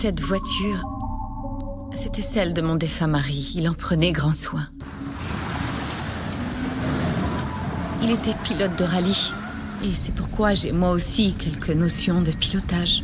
Cette voiture, c'était celle de mon défunt mari. Il en prenait grand soin. Il était pilote de rallye. Et c'est pourquoi j'ai moi aussi quelques notions de pilotage.